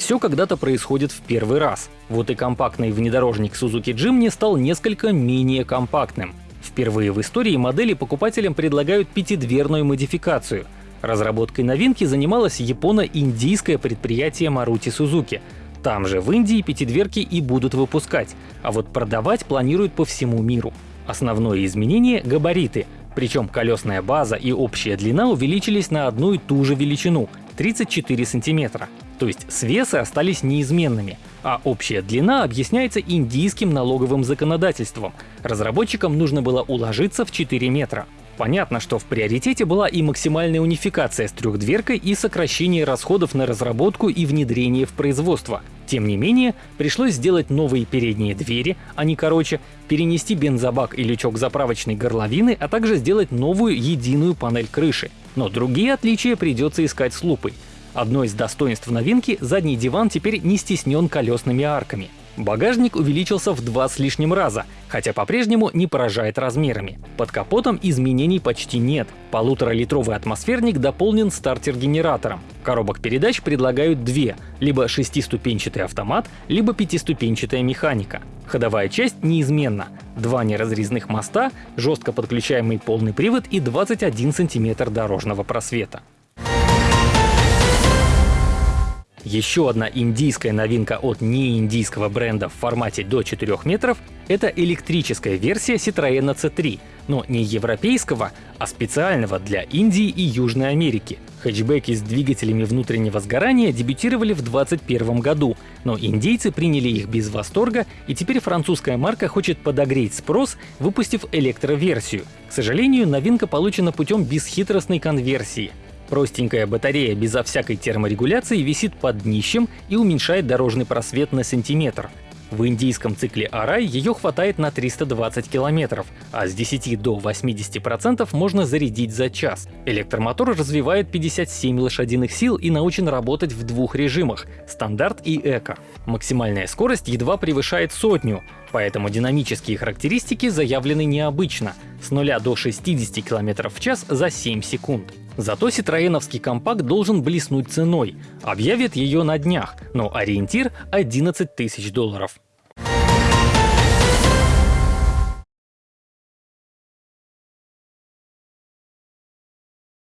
Все когда-то происходит в первый раз. Вот и компактный внедорожник Suzuki Jimny стал несколько менее компактным. Впервые в истории модели покупателям предлагают пятидверную модификацию. Разработкой новинки занималось японо-индийское предприятие Maruti Suzuki. Там же в Индии пятидверки и будут выпускать, а вот продавать планируют по всему миру. Основное изменение — габариты, причем колесная база и общая длина увеличились на одну и ту же величину — 34 сантиметра. То есть свесы остались неизменными, а общая длина объясняется индийским налоговым законодательством. Разработчикам нужно было уложиться в 4 метра. Понятно, что в приоритете была и максимальная унификация с трехдверкой и сокращение расходов на разработку и внедрение в производство. Тем не менее, пришлось сделать новые передние двери, а не короче, перенести бензобак и лючок заправочной горловины, а также сделать новую единую панель крыши. Но другие отличия придется искать с лупой. Одно из достоинств новинки — задний диван теперь не стеснен колесными арками. Багажник увеличился в два с лишним раза, хотя по-прежнему не поражает размерами. Под капотом изменений почти нет. Полуторалитровый атмосферник дополнен стартер-генератором. Коробок передач предлагают две — либо шестиступенчатый автомат, либо пятиступенчатая механика. Ходовая часть неизменна. Два неразрезных моста, жестко подключаемый полный привод и 21 см дорожного просвета. Еще одна индийская новинка от неиндийского бренда в формате до 4 метров — это электрическая версия Citroёn C3, но не европейского, а специального для Индии и Южной Америки. Хэтчбеки с двигателями внутреннего сгорания дебютировали в 2021 году, но индейцы приняли их без восторга, и теперь французская марка хочет подогреть спрос, выпустив электроверсию. К сожалению, новинка получена путем бесхитростной конверсии. Простенькая батарея безо всякой терморегуляции висит под днищем и уменьшает дорожный просвет на сантиметр. В индийском цикле Арай ее хватает на 320 километров, а с 10 до 80% можно зарядить за час. Электромотор развивает 57 лошадиных сил и научен работать в двух режимах — стандарт и эко. Максимальная скорость едва превышает сотню, поэтому динамические характеристики заявлены необычно — с 0 до 60 км в час за 7 секунд. Зато ситроеновский компакт должен блеснуть ценой. Объявят ее на днях, но ориентир — 11 тысяч долларов.